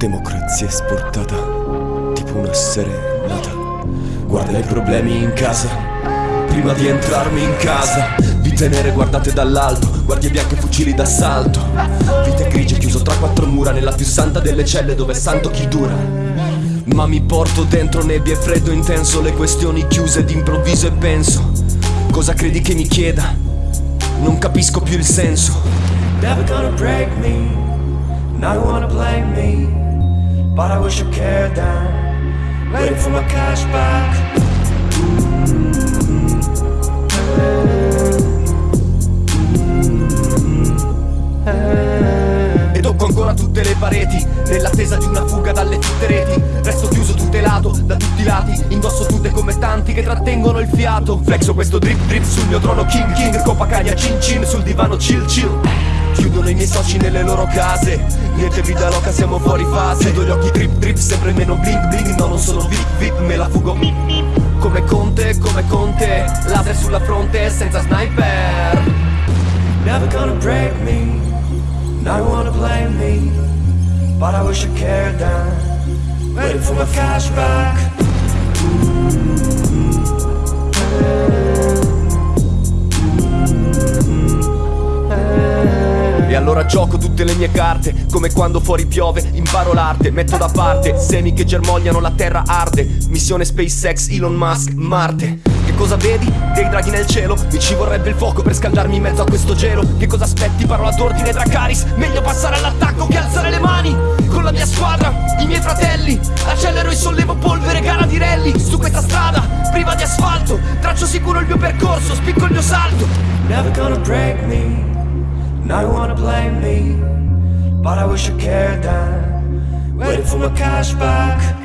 Si è sportata tipo una serenata Guarda i problemi in casa Prima di entrarmi in casa. Vite nere guardate dall'alto Guardie bianche fucili d'assalto. Vite grigie chiuso tra quattro mura Nella più santa delle celle dove è santo chi dura. Ma mi porto dentro nebbie e freddo intenso Le questioni chiuse d'improvviso e penso Cosa credi che mi chieda? Non capisco più il senso But I wish I cared down Waiting for my cash back tocco ancora tutte le pareti Nell'attesa di una fuga dalle tutte reti. Resto chiuso tutelato da tutti i lati Indosso tutte come tanti che trattengono il fiato. Flexo questo drip drip sul mio trono king king. Copacagna cin cin sul divano chill chill Chiudono i miei soci nelle loro case. Niente vita loca siamo fuori fase. Chiudo gli occhi drip drip sempre meno bling bling. No non sono vip vip me la fugo. Come Conte come Conte Laser sulla fronte senza sniper. Never gonna break me Now you wanna blame me. But I wish I cared down Waiting for my cash E allora gioco tutte le mie carte Come quando fuori piove, imparo l'arte Metto da parte semi che germogliano la terra arde. Missione SpaceX, Elon Musk, Marte. Che cosa vedi? Dei draghi nel cielo Mi ci vorrebbe il fuoco per scaldarmi in mezzo a questo gelo. Che cosa aspetti? Parola d'ordine Dracaris Meglio passare all'attacco che alzare le mani. Con la mia squadra, i miei fratelli Accelero e sollevo polvere, gara di rally Su questa strada, priva di asfalto. Traccio sicuro il mio percorso, spicco il mio salto. Never gonna break me Now you wanna blame me But I wish you cared down Waiting for my cash back